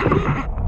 Ha